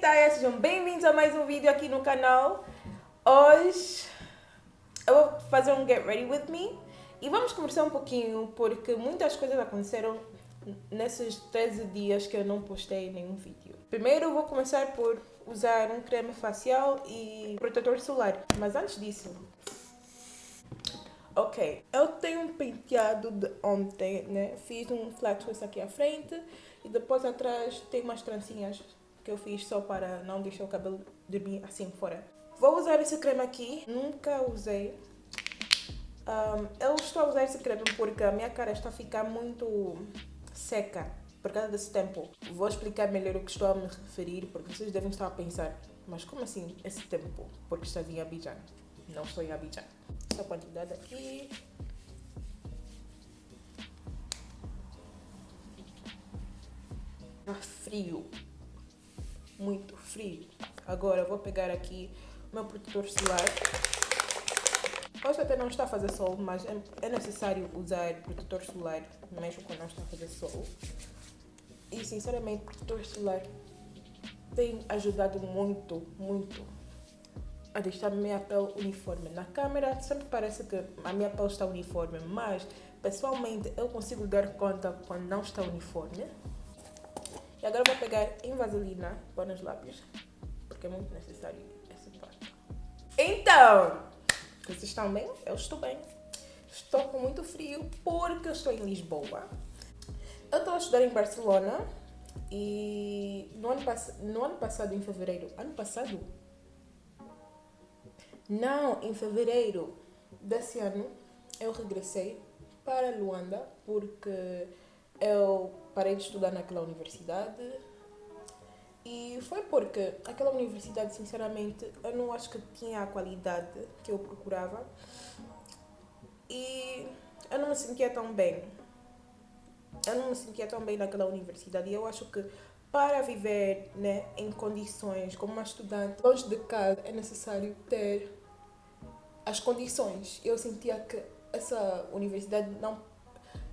Taya. Sejam bem-vindos a mais um vídeo aqui no canal. Hoje eu vou fazer um Get Ready With Me e vamos conversar um pouquinho porque muitas coisas aconteceram nesses 13 dias que eu não postei nenhum vídeo. Primeiro eu vou começar por usar um creme facial e protetor solar, mas antes disso... Ok, eu tenho um penteado de ontem, né? Fiz um flat twist aqui à frente e depois atrás tem umas trancinhas que eu fiz só para não deixar o cabelo dormir assim fora. Vou usar esse creme aqui, nunca usei. Um, eu estou a usar esse creme porque a minha cara está a ficar muito seca por causa desse tempo. Vou explicar melhor o que estou a me referir, porque vocês devem estar a pensar, mas como assim esse tempo? Porque estás em Abidjan. Não estou em Abidjan. Essa quantidade aqui. Tá frio. Muito frio. Agora vou pegar aqui o meu protetor solar. Hoje até não está a fazer sol, mas é, é necessário usar protetor solar mesmo quando não está a fazer sol. E sinceramente, protetor solar tem ajudado muito, muito a deixar a minha pele uniforme. Na câmera sempre parece que a minha pele está uniforme, mas pessoalmente eu consigo dar conta quando não está uniforme. E agora vou pegar em vaselina para nos lábios, porque é muito necessário essa parte. Então, vocês estão bem? Eu estou bem. Estou com muito frio porque eu estou em Lisboa. Eu estou a estudar em Barcelona e no ano, no ano passado, em fevereiro, ano passado? Não, em fevereiro desse ano, eu regressei para Luanda porque eu parei de estudar naquela universidade e foi porque aquela universidade, sinceramente, eu não acho que tinha a qualidade que eu procurava e eu não me sentia tão bem. Eu não me sentia tão bem naquela universidade e eu acho que para viver né, em condições como uma estudante longe de casa é necessário ter as condições. Eu sentia que essa universidade não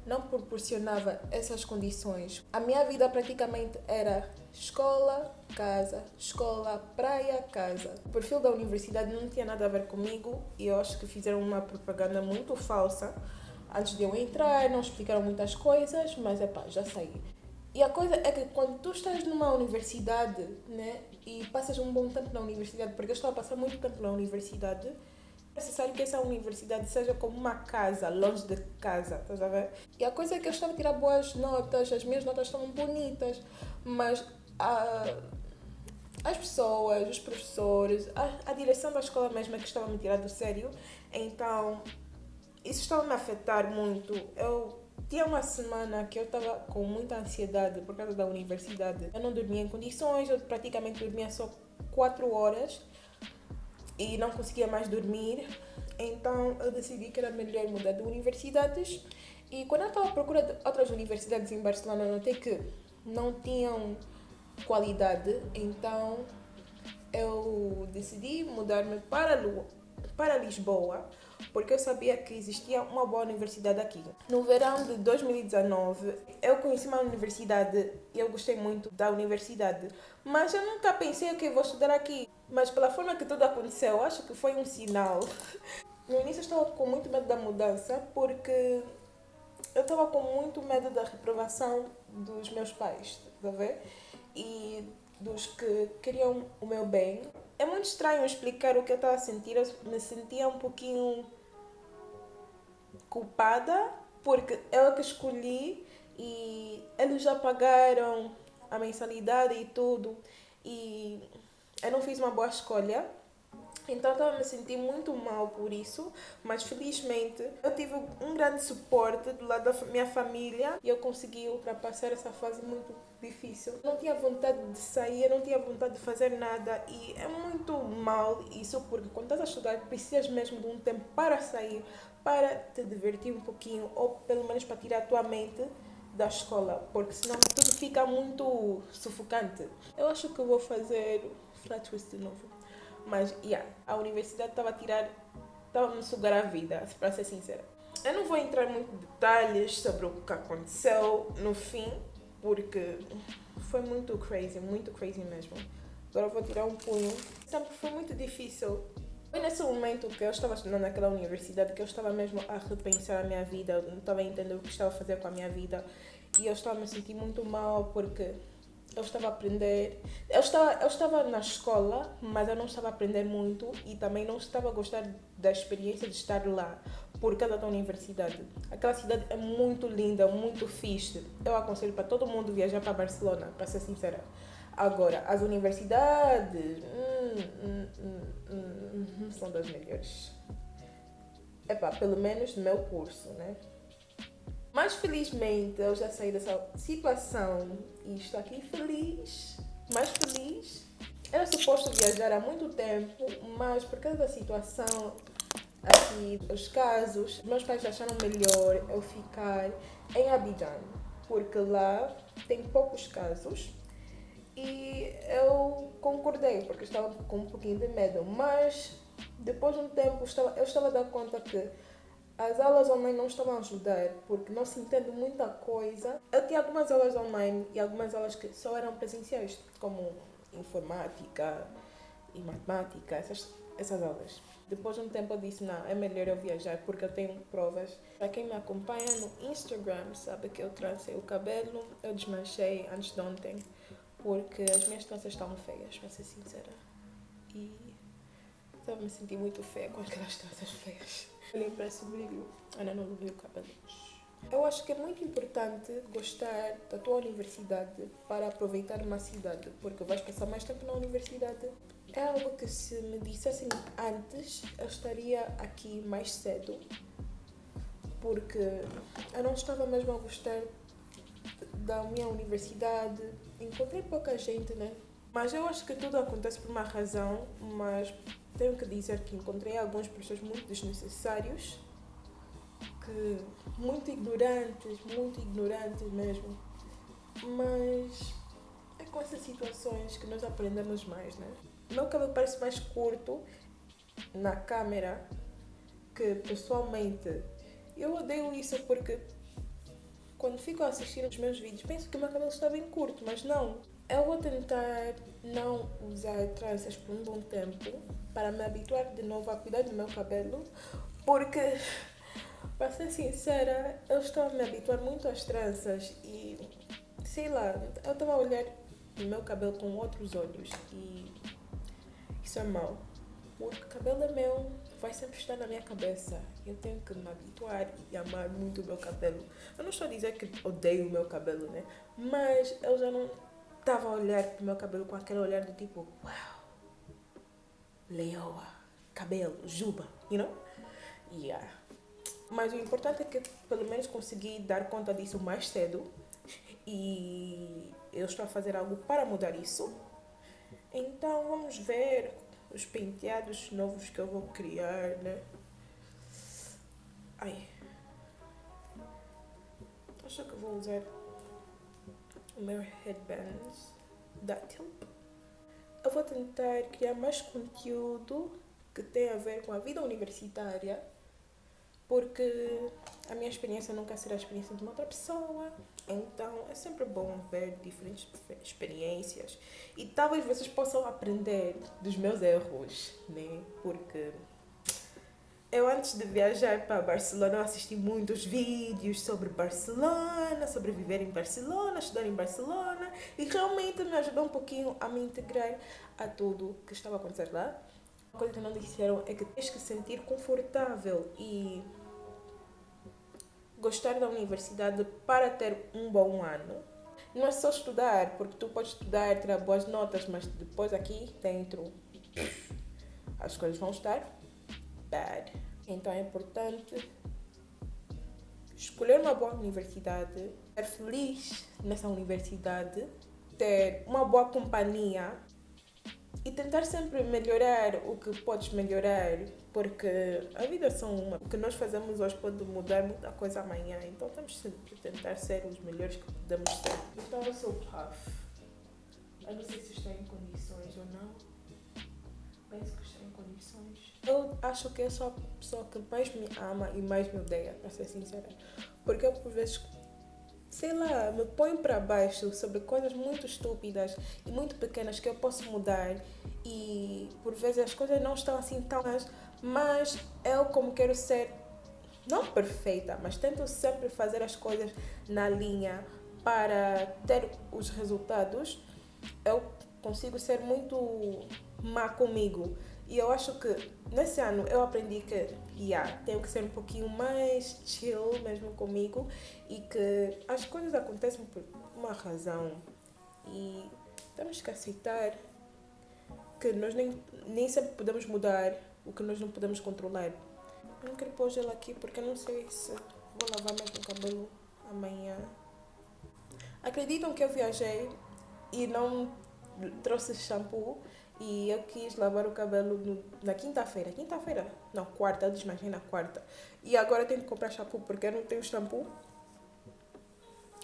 não proporcionava essas condições. A minha vida praticamente era escola, casa, escola, praia, casa. O perfil da universidade não tinha nada a ver comigo e eu acho que fizeram uma propaganda muito falsa. Antes de eu entrar, não explicaram muitas coisas, mas é pá, já saí. E a coisa é que quando tu estás numa universidade, né, e passas um bom tempo na universidade, porque eu estou a passar muito tempo na universidade, necessário que essa universidade seja como uma casa, longe de casa, estás a ver? E a coisa é que eu estava a tirar boas notas, as minhas notas estavam bonitas, mas a, as pessoas, os professores, a, a direção da escola mesmo é que estava a me tirar do sério, então isso estava a me afetar muito. Eu tinha uma semana que eu estava com muita ansiedade por causa da universidade. Eu não dormia em condições, eu praticamente dormia só 4 horas e não conseguia mais dormir. Então eu decidi que era melhor mudar de universidades. E quando eu estava à procura de outras universidades em Barcelona, notei que não tinham qualidade. Então eu decidi mudar-me para, para Lisboa porque eu sabia que existia uma boa universidade aqui. No verão de 2019, eu conheci uma universidade e eu gostei muito da universidade, mas eu nunca pensei que vou estudar aqui. Mas pela forma que tudo aconteceu, acho que foi um sinal. No início eu estava com muito medo da mudança, porque eu estava com muito medo da reprovação dos meus pais, tá ver? E dos que queriam o meu bem. É muito estranho explicar o que eu estava a sentir, eu me sentia um pouquinho culpada, porque eu que escolhi e eles já pagaram a mensalidade e tudo. E eu não fiz uma boa escolha. Então estava me sentir muito mal por isso, mas felizmente eu tive um grande suporte do lado da minha família e eu consegui ultrapassar essa fase muito difícil. Eu não tinha vontade de sair, eu não tinha vontade de fazer nada e é muito mal isso porque quando estás a estudar precisas mesmo de um tempo para sair, para te divertir um pouquinho ou pelo menos para tirar a tua mente da escola, porque senão tudo fica muito sufocante. Eu acho que vou fazer flat twist de novo. Mas, yeah, a universidade estava a tirar, estava a me sugar a vida, para ser sincera. Eu não vou entrar muito em detalhes sobre o que aconteceu no fim, porque foi muito crazy, muito crazy mesmo. Agora vou tirar um punho. Sempre foi muito difícil. Foi nesse momento que eu estava estudando naquela universidade que eu estava mesmo a repensar a minha vida, não estava a entender o que estava a fazer com a minha vida e eu estava a me sentir muito mal porque eu estava a aprender. Eu estava, eu estava na escola, mas eu não estava a aprender muito e também não estava a gostar da experiência de estar lá por causa da universidade. Aquela cidade é muito linda, muito fixe. Eu aconselho para todo mundo viajar para Barcelona, para ser sincera. Agora, as universidades hum, hum, hum, hum são das melhores. Epá, pelo menos no meu curso, né? Mas felizmente eu já saí dessa situação e estou aqui feliz, mais feliz. Era suposto viajar há muito tempo, mas por causa da situação aqui, os casos, meus pais acharam melhor eu ficar em Abidjan, porque lá tem poucos casos. E eu concordei, porque estava com um pouquinho de medo, mas depois de um tempo eu estava, a dar conta que as aulas online não estavam a ajudar porque não se entende muita coisa. Eu tinha algumas aulas online e algumas aulas que só eram presenciais, como informática e matemática, essas, essas aulas. Depois de um tempo eu disse, não, é melhor eu viajar porque eu tenho provas. Para quem me acompanha no Instagram sabe que eu trancei o cabelo, eu desmanchei antes de ontem porque as minhas tranças estavam feias, para ser sincera. E estava me sentindo muito feia com aquelas tranças feias. Olhem para esse brilho, ainda não levei o cabelo. Eu acho que é muito importante gostar da tua universidade para aproveitar uma cidade, porque vais passar mais tempo na universidade. É algo que se me dissessem antes, eu estaria aqui mais cedo, porque eu não estava mesmo a gostar da minha universidade. Encontrei pouca gente, né? Mas eu acho que tudo acontece por uma razão, mas tenho que dizer que encontrei alguns professores muito desnecessários, que muito ignorantes, muito ignorantes mesmo. Mas é com essas situações que nós aprendemos mais, né? Meu cabelo parece mais curto na câmera que pessoalmente. Eu odeio isso porque quando fico a assistir os meus vídeos penso que o meu cabelo está bem curto, mas não. Eu vou tentar não usar tranças por um bom tempo para me habituar de novo a cuidar do meu cabelo, porque, para ser sincera, eu estou a me habituar muito às tranças e, sei lá, eu estava a olhar o meu cabelo com outros olhos e isso é mau, porque o cabelo é meu, vai sempre estar na minha cabeça. Eu tenho que me habituar e amar muito o meu cabelo. Eu não estou a dizer que odeio o meu cabelo, né? Mas eu já não estava a olhar para o meu cabelo com aquele olhar do tipo, uau, leoa, cabelo, juba, you know? Yeah. Mas o importante é que pelo menos consegui dar conta disso mais cedo e eu estou a fazer algo para mudar isso. Então vamos ver os penteados novos que eu vou criar, né? Ai. Acho que vou usar o meu headband da Tilp. Eu vou tentar criar mais conteúdo que tem a ver com a vida universitária, porque a minha experiência nunca será a experiência de uma outra pessoa. Então é sempre bom ver diferentes experiências e talvez vocês possam aprender dos meus erros, né? Porque eu antes de viajar para Barcelona, eu assisti muitos vídeos sobre Barcelona, sobre viver em Barcelona, estudar em Barcelona e realmente me ajudou um pouquinho a me integrar a tudo que estava a acontecer lá. Uma coisa que não disseram é que tens que sentir confortável e gostar da universidade para ter um bom ano. Não é só estudar, porque tu podes estudar, tirar boas notas, mas depois aqui dentro as coisas vão estar bad. Então é importante escolher uma boa universidade, ser feliz nessa universidade, ter uma boa companhia e tentar sempre melhorar o que podes melhorar, porque a vida é só uma. O que nós fazemos hoje pode mudar muita coisa amanhã, então temos que tentar ser os melhores que podemos ser. Então eu sou puff. Eu não sei se estou em condições ou não. Penso que estou em condições. Eu acho que eu sou a pessoa que mais me ama e mais me odeia, para ser sincera. Porque eu, por vezes, sei lá, me ponho para baixo sobre coisas muito estúpidas e muito pequenas que eu posso mudar e por vezes as coisas não estão assim tão mas eu como quero ser não perfeita, mas tento sempre fazer as coisas na linha para ter os resultados, eu consigo ser muito má comigo. E eu acho que nesse ano eu aprendi que yeah, tenho que ser um pouquinho mais chill mesmo comigo e que as coisas acontecem por uma razão. E temos que aceitar que nós nem, nem sempre podemos mudar o que nós não podemos controlar. Eu não quero pôr gelo aqui porque não sei se vou lavar mesmo o cabelo amanhã. Acreditam que eu viajei e não trouxe shampoo e eu quis lavar o cabelo no, na quinta-feira. Quinta-feira? Não, quarta. Eu desmanchei na quarta. E agora eu tenho que comprar shampoo porque eu não tenho shampoo.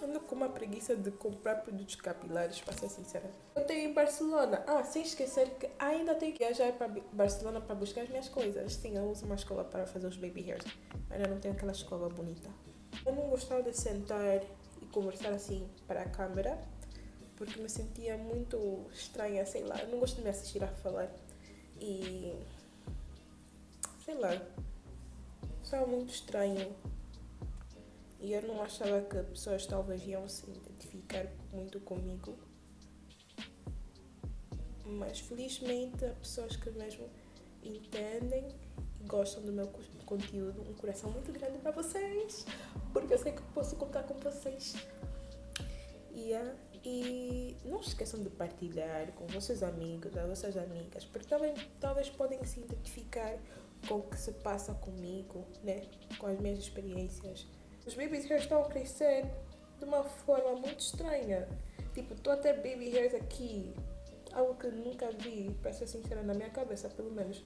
Ando com uma preguiça de comprar produtos capilares, para ser sincera. Eu tenho em Barcelona. Ah, sem esquecer que ainda tenho que viajar para Barcelona para buscar as minhas coisas. Sim, eu uso uma escola para fazer os baby hairs. Ainda não tenho aquela escova bonita. Eu não gostava de sentar e conversar assim para a câmera porque me sentia muito estranha, sei lá. Eu não gosto de me assistir a falar. E. sei lá. Estava muito estranho. E eu não achava que pessoas talvez iam se identificar muito comigo. Mas felizmente há pessoas que mesmo entendem e gostam do meu conteúdo. Um coração muito grande para vocês. Porque eu sei que posso contar com vocês. Yeah. E não se esqueçam de partilhar com vossos amigos, as vossas amigas, porque também talvez podem se identificar com o que se passa comigo, né? Com as minhas experiências. Os baby hairs estão a crescer de uma forma muito estranha. Tipo, estou a ter baby hairs aqui, algo que nunca vi, para ser sincera, na minha cabeça, pelo menos.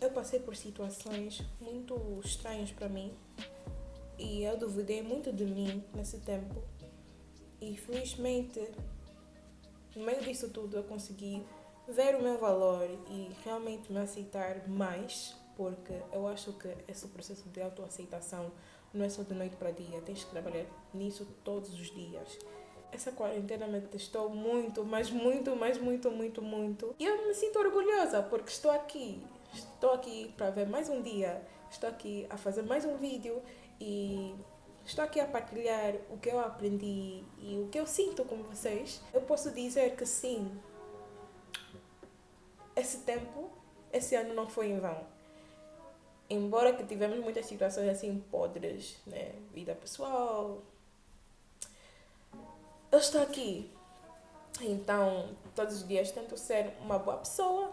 Eu passei por situações muito estranhas para mim e eu duvidei muito de mim nesse tempo e felizmente, no meio disso tudo, eu consegui ver o meu valor e realmente me aceitar mais, porque eu acho que esse processo de autoaceitação não é só de noite para dia, tens que trabalhar nisso todos os dias. Essa quarentena me testou muito, mas muito, mas muito, muito, muito. E eu me sinto orgulhosa porque estou aqui. Estou aqui para ver mais um dia. Estou aqui a fazer mais um vídeo e estou aqui a partilhar o que eu aprendi e o que eu sinto com vocês, eu posso dizer que sim, esse tempo, esse ano não foi em vão. Embora que tivemos muitas situações assim podres, né? Vida pessoal. Eu estou aqui. Então, todos os dias tento ser uma boa pessoa.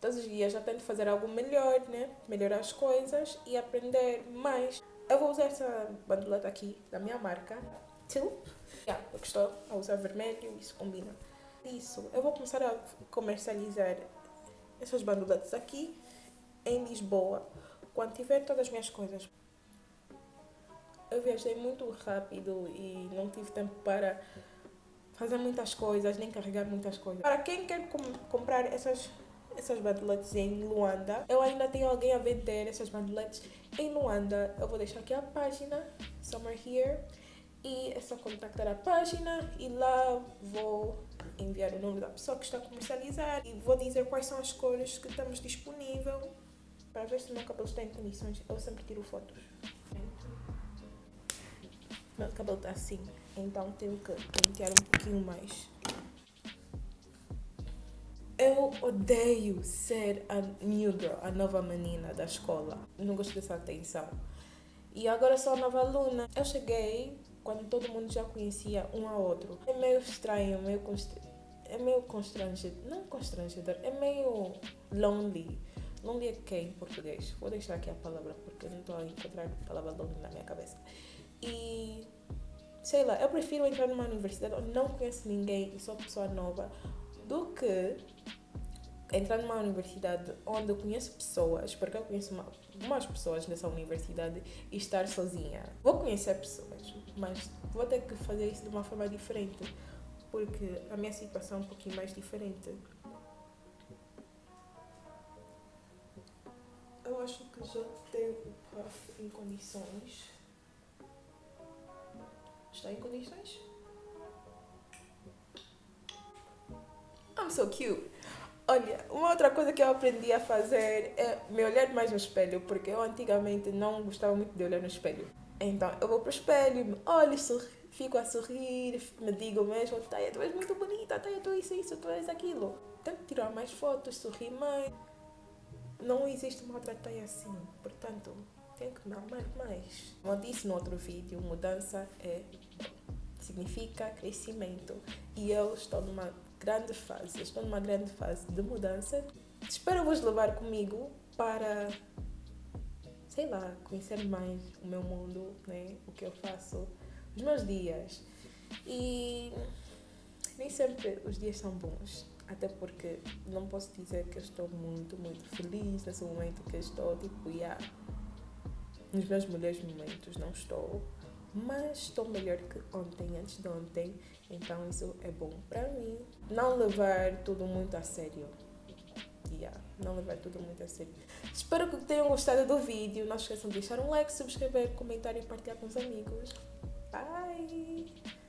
Todos os dias já tento fazer algo melhor, né? Melhorar as coisas e aprender mais. Eu vou usar essa bandoleta aqui da minha marca, Tilp. Yeah, eu estou a usar vermelho, isso combina. Isso, eu vou começar a comercializar essas bandoletas aqui em Lisboa, quando tiver todas as minhas coisas. Eu viajei muito rápido e não tive tempo para fazer muitas coisas, nem carregar muitas coisas. Para quem quer com comprar essas essas bandeletes em Luanda. Eu ainda tenho alguém a vender essas bandeletes em Luanda. Eu vou deixar aqui a página, Summer Here. E é só contactar a página e lá vou enviar o nome da pessoa que está a comercializar e vou dizer quais são as cores que temos disponível para ver se o meu cabelo está em condições. Eu sempre tiro fotos. Meu cabelo está assim, então tenho que pentear um pouquinho mais. Odeio ser a girl, a nova menina da escola. Não gosto dessa atenção. E agora sou a nova aluna. Eu cheguei quando todo mundo já conhecia um ao outro. É meio estranho, meio é meio constrangedor. Não constrangedor, é meio lonely. Lonely é que em português? Vou deixar aqui a palavra porque não estou a encontrar a palavra lonely na minha cabeça. E sei lá, eu prefiro entrar numa universidade onde não conheço ninguém e sou pessoa nova do que entrar numa universidade onde eu conheço pessoas, porque eu conheço uma, umas pessoas nessa universidade e estar sozinha. Vou conhecer pessoas, mas vou ter que fazer isso de uma forma diferente, porque a minha situação é um pouquinho mais diferente. Eu acho que já tenho o puff em condições. Estou em condições? I'm so cute. Olha, uma outra coisa que eu aprendi a fazer é me olhar mais no espelho, porque eu antigamente não gostava muito de olhar no espelho. Então eu vou pro espelho, me olho, sorri, fico a sorrir, me digo mesmo, Taya, tu és muito bonita, Taya, tu és isso, tu és aquilo. Tento tirar mais fotos, sorrir mais. Não existe uma outra Taya assim, portanto, tenho que me amar mais. Como eu disse no outro vídeo, mudança é significa crescimento. E eu estou numa grande fase, estou numa grande fase de mudança. Espero vos levar comigo para, sei lá, conhecer mais o meu mundo, né? o que eu faço, os meus dias. E nem sempre os dias são bons, até porque não posso dizer que eu estou muito, muito feliz nesse momento que estou, tipo, yeah, nos meus melhores momentos, não estou mas estou melhor que ontem, antes de ontem, então isso é bom para mim. Não levar tudo muito a sério. Yeah, não levar tudo muito a sério. Espero que tenham gostado do vídeo. Não esqueçam de deixar um like, subscrever, comentar e partilhar com os amigos. Bye!